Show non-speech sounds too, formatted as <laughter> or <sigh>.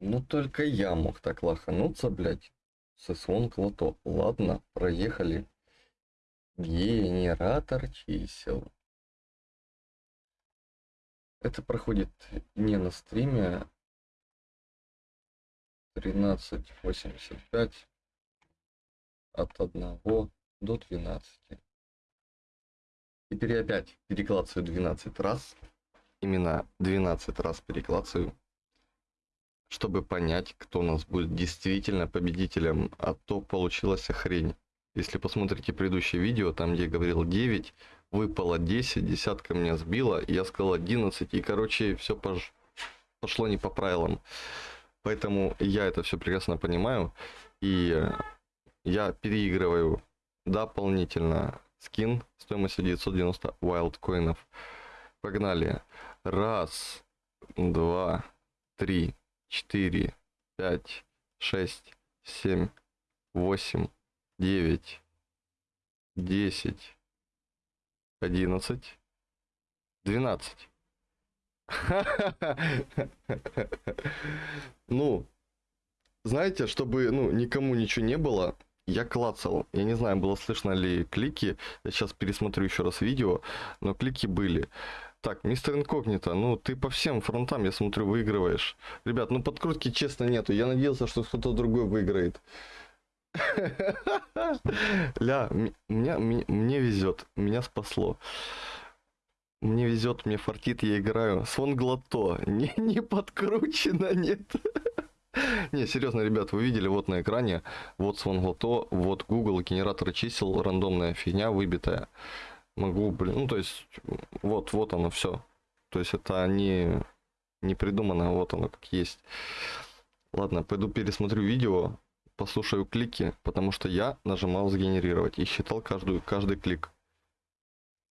Ну только я мог так лохануться, блядь. Со свон лото. Ладно, проехали. Генератор чисел. Это проходит не на стриме. 13.85 от 1 до 12. Теперь опять переклацаю 12 раз. Именно 12 раз переклацаю. Чтобы понять, кто у нас будет действительно победителем. А то получилась хрень. Если посмотрите предыдущее видео, там где я говорил 9, выпало 10, десятка меня сбила, я сказал 11, и короче все пош... пошло не по правилам. Поэтому я это все прекрасно понимаю, и я переигрываю дополнительно скин стоимостью 990 wild коинов. Погнали. Раз, два, три, четыре, пять, шесть, семь, восемь, девять, десять, одиннадцать, двенадцать. <laughs> Ну, знаете, чтобы ну, никому ничего не было, я клацал. Я не знаю, было слышно ли клики. Я сейчас пересмотрю еще раз видео, но клики были. Так, мистер Инкогнито, ну ты по всем фронтам, я смотрю, выигрываешь. Ребят, ну подкрутки честно нету. Я надеялся, что кто-то другой выиграет. <laughs> Ля, меня, мне везет, меня спасло. Мне везет, мне фартит, я играю. Сон глото. <laughs> Не, не подкручено, нет. <laughs> Не, серьезно, ребят, вы видели вот на экране, вот Glotto, вот Google, генератор чисел, рандомная фигня выбитая. Могу, блин, ну то есть, вот, вот оно все. То есть это не, не придумано, вот оно как есть. Ладно, пойду пересмотрю видео, послушаю клики, потому что я нажимал сгенерировать и считал каждую, каждый клик.